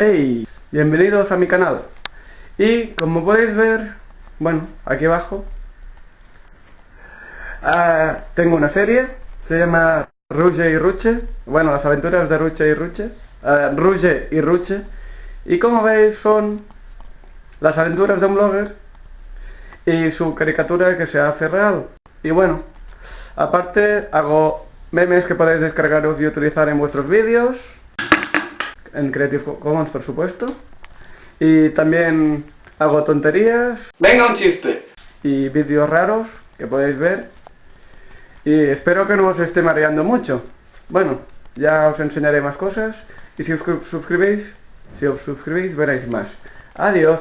Hey, bienvenidos a mi canal. Y como podéis ver, bueno, aquí abajo, ah, tengo una serie, se llama Ruge y Ruche, bueno, las aventuras de Ruche y Ruche, uh, Ruge y Ruche, y como veis son las aventuras de un blogger y su caricatura que se hace real. Y bueno, aparte hago memes que podéis descargaros y utilizar en vuestros vídeos, en Creative Commons por supuesto. Y también hago tonterías. ¡Venga un chiste! Y vídeos raros que podéis ver. Y espero que no os esté mareando mucho. Bueno, ya os enseñaré más cosas. Y si os suscribís, si os suscribís veréis más. Adiós.